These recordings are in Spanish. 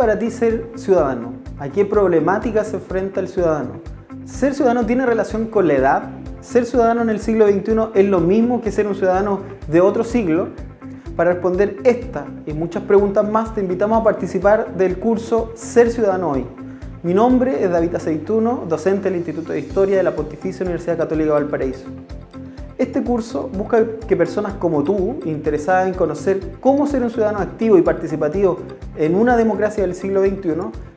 para ti ser ciudadano? ¿A qué problemática se enfrenta el ciudadano? ¿Ser ciudadano tiene relación con la edad? ¿Ser ciudadano en el siglo XXI es lo mismo que ser un ciudadano de otro siglo? Para responder esta y muchas preguntas más te invitamos a participar del curso Ser Ciudadano Hoy. Mi nombre es David Aceituno, docente del Instituto de Historia de la Pontificia Universidad Católica Valparaíso. Este curso busca que personas como tú, interesadas en conocer cómo ser un ciudadano activo y participativo en una democracia del siglo XXI,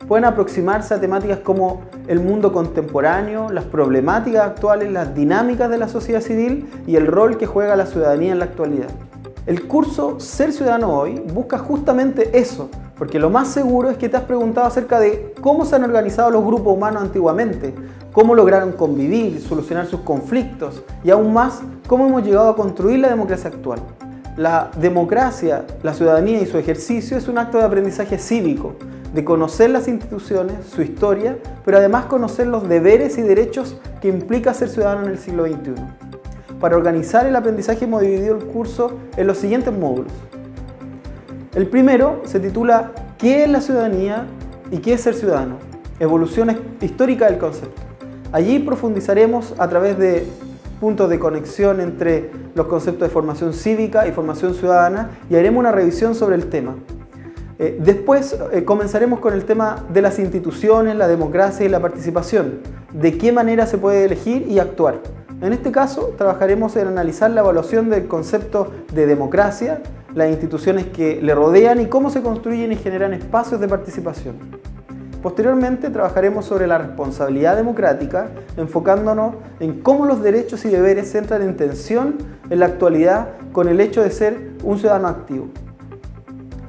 puedan aproximarse a temáticas como el mundo contemporáneo, las problemáticas actuales, las dinámicas de la sociedad civil y el rol que juega la ciudadanía en la actualidad. El curso Ser Ciudadano Hoy busca justamente eso, porque lo más seguro es que te has preguntado acerca de cómo se han organizado los grupos humanos antiguamente, cómo lograron convivir, solucionar sus conflictos y aún más, cómo hemos llegado a construir la democracia actual. La democracia, la ciudadanía y su ejercicio es un acto de aprendizaje cívico, de conocer las instituciones, su historia, pero además conocer los deberes y derechos que implica ser ciudadano en el siglo XXI. Para organizar el aprendizaje hemos dividido el curso en los siguientes módulos. El primero se titula ¿Qué es la ciudadanía y qué es ser ciudadano? Evolución histórica del concepto. Allí profundizaremos a través de puntos de conexión entre los conceptos de formación cívica y formación ciudadana y haremos una revisión sobre el tema. Eh, después eh, comenzaremos con el tema de las instituciones, la democracia y la participación, de qué manera se puede elegir y actuar. En este caso trabajaremos en analizar la evaluación del concepto de democracia, las instituciones que le rodean y cómo se construyen y generan espacios de participación. Posteriormente trabajaremos sobre la responsabilidad democrática, enfocándonos en cómo los derechos y deberes entran en tensión en la actualidad con el hecho de ser un ciudadano activo.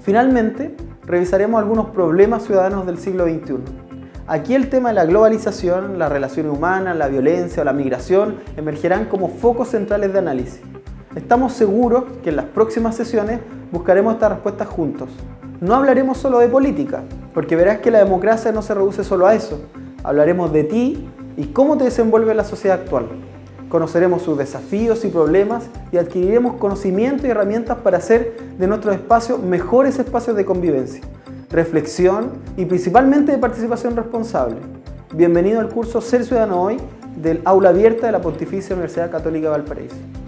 Finalmente, revisaremos algunos problemas ciudadanos del siglo XXI. Aquí el tema de la globalización, las relaciones humanas, la violencia o la migración emergerán como focos centrales de análisis. Estamos seguros que en las próximas sesiones buscaremos estas respuestas juntos. No hablaremos solo de política, porque verás que la democracia no se reduce solo a eso. Hablaremos de ti y cómo te desenvuelve la sociedad actual. Conoceremos sus desafíos y problemas y adquiriremos conocimiento y herramientas para hacer de nuestros espacios mejores espacios de convivencia, reflexión y principalmente de participación responsable. Bienvenido al curso Ser Ciudadano Hoy del Aula Abierta de la Pontificia Universidad Católica de Valparaíso.